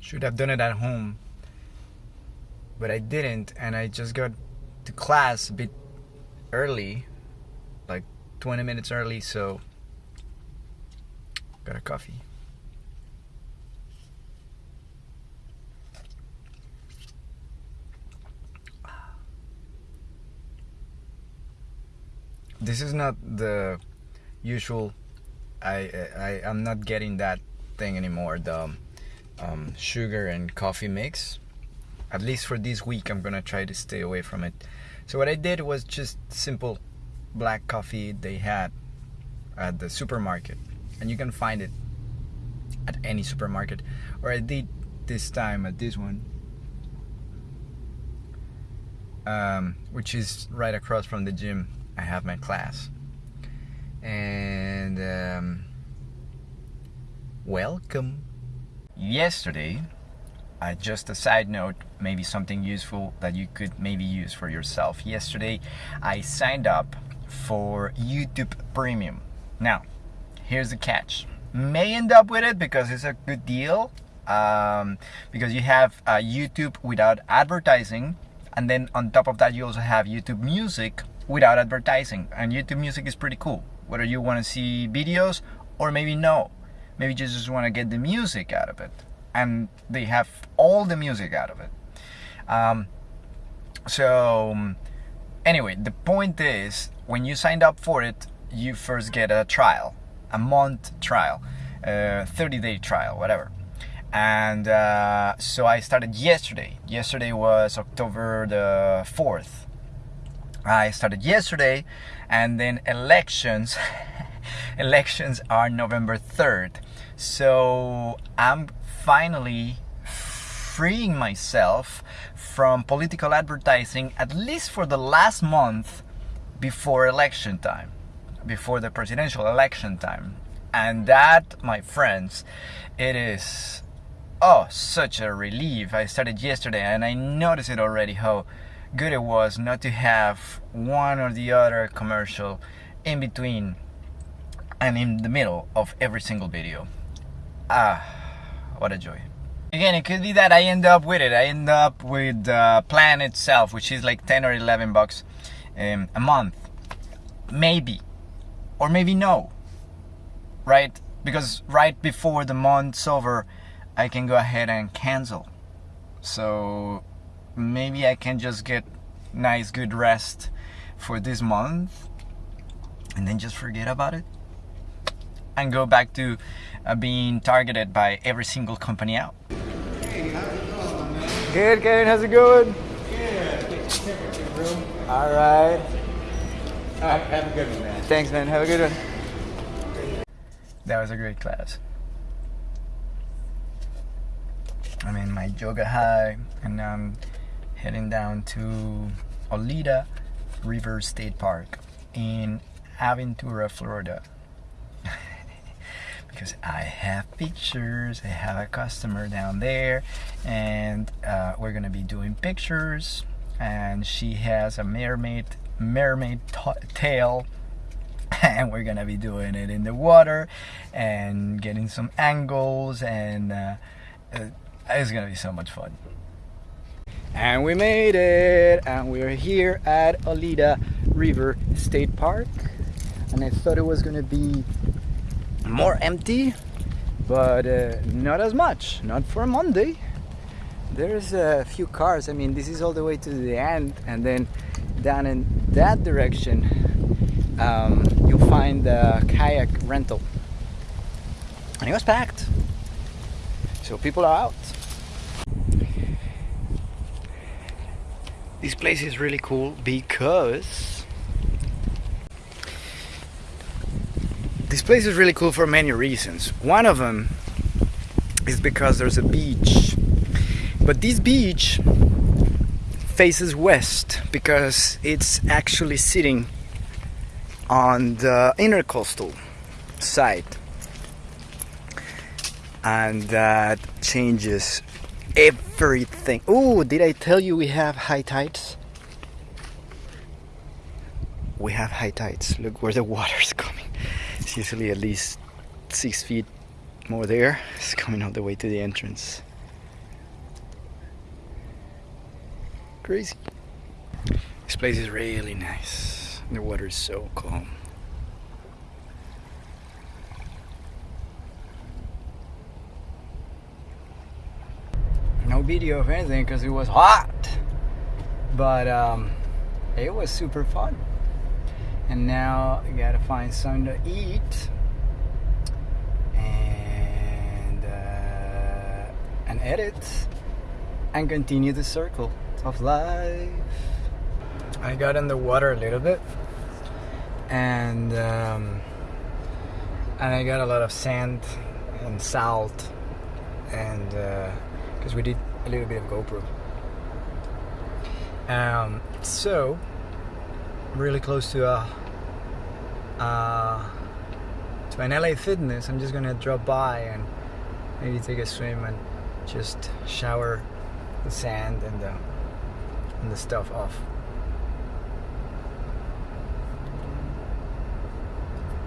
Should have done it at home, but I didn't, and I just got to class a bit early, like 20 minutes early, so got a coffee. This is not the usual. I I I'm not getting that thing anymore. The um, um, sugar and coffee mix. At least for this week, I'm gonna try to stay away from it. So what I did was just simple black coffee they had at the supermarket, and you can find it at any supermarket. Or I did this time at this one, um, which is right across from the gym. I have my class, and um, welcome. Yesterday, uh, just a side note, maybe something useful that you could maybe use for yourself. Yesterday, I signed up for YouTube Premium. Now, here's the catch. May end up with it because it's a good deal. Um, because you have uh, YouTube without advertising, and then on top of that, you also have YouTube Music without advertising. And YouTube Music is pretty cool. Whether you want to see videos or maybe no, maybe you just want to get the music out of it, and they have all the music out of it. Um, so anyway, the point is when you signed up for it, you first get a trial, a month trial, a 30 day trial, whatever. And uh, so I started yesterday. Yesterday was October the 4th. I started yesterday, and then elections. elections are November 3rd. So I'm finally freeing myself from political advertising at least for the last month before election time, before the presidential election time. And that, my friends, it is oh such a relief. I started yesterday and I noticed it already how good it was not to have one or the other commercial in between and in the middle of every single video. Ah, what a joy. Again, it could be that I end up with it. I end up with the plan itself, which is like 10 or 11 bucks um, a month. Maybe. Or maybe no. Right? Because right before the month's over, I can go ahead and cancel. So maybe I can just get nice good rest for this month and then just forget about it and go back to uh, being targeted by every single company out. Hey, how's it going, man? Good, Kevin. How's it going? Yeah, take a temperature, bro. All right. All right, have a good one, man. Thanks, man. Have a good one. That was a great class. I'm in my yoga high, and I'm heading down to Oleta River State Park in Aventura, Florida. Because I have pictures, I have a customer down there, and uh, we're gonna be doing pictures. And she has a mermaid mermaid tail and we're gonna be doing it in the water and getting some angles and uh, uh, it's gonna be so much fun and we made it and we're here at Oleta River State Park and I thought it was gonna be more empty but uh, not as much not for Monday. There's a few cars I mean this is all the way to the end and then down in that direction um, you'll find the kayak rental. And it was packed. So people are out. This place is really cool because this place is really cool for many reasons. One of them is because there's a beach. But this beach faces west because it's actually sitting on the intercoastal side. And that changes everything. Oh did i tell you we have high tides? We have high tides. Look where the water's coming it's usually at least six feet more there. It's coming all the way to the entrance. Crazy. This place is really nice. The water is so calm. No video of anything because it was hot, but um, it was super fun. And now I gotta find something to eat. And uh, and edit and continue the circle of life. I got in the water a little bit, and um, and I got a lot of sand and salt, and because we did a little bit of GoPro. Um, so really close to a uh, to an LA Fitness. I'm just gonna drop by and maybe take a swim and just shower the sand and the and the stuff off.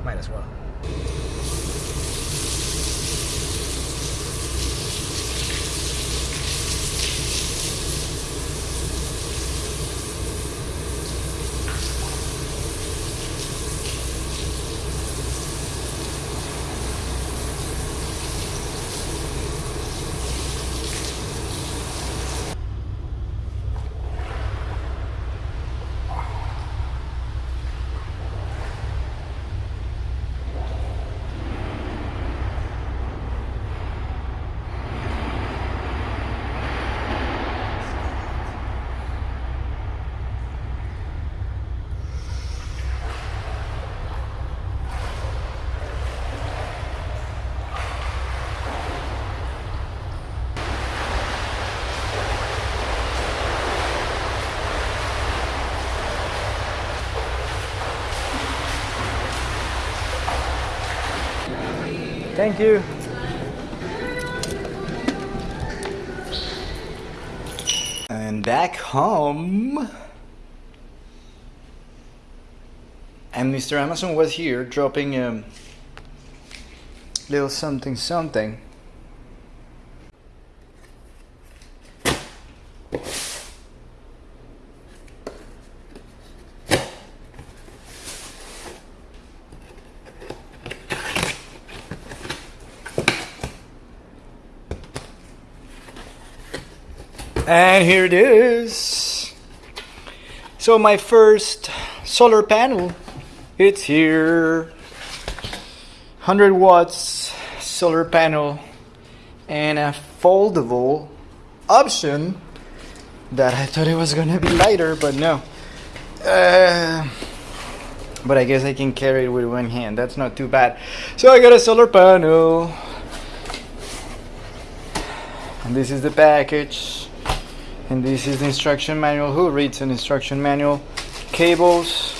Might as well. Thank you. And back home. And Mr. Amazon was here dropping a little something something. And here it is. So my first solar panel, it's here. 100 watts solar panel and a foldable option that I thought it was gonna be lighter, but no. Uh, but I guess I can carry it with one hand. That's not too bad. So I got a solar panel. And this is the package and this is the instruction manual. Who reads an instruction manual? Cables.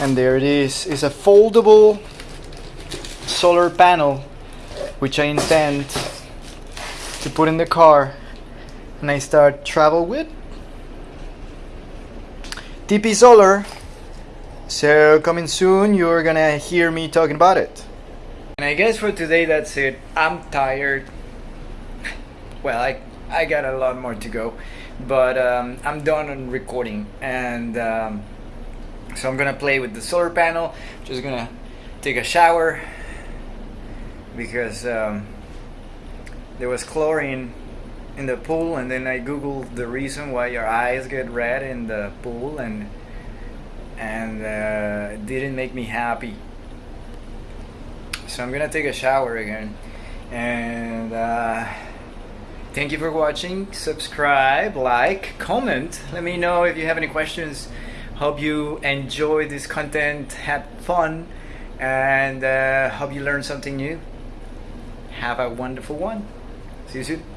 And there it is. It's a foldable solar panel which I intend to put in the car. And I start travel with TP Solar. So coming soon you're gonna hear me talking about it. And I guess for today that's it. I'm tired. Well I I got a lot more to go, but um, I'm done on recording, and um, so I'm gonna play with the solar panel. Just gonna take a shower because um, there was chlorine in the pool, and then I googled the reason why your eyes get red in the pool, and and uh, it didn't make me happy. So I'm gonna take a shower again, and. Uh, Thank you for watching. Subscribe, like, comment. Let me know if you have any questions. Hope you enjoy this content, had fun, and uh, hope you learned something new. Have a wonderful one. See you soon.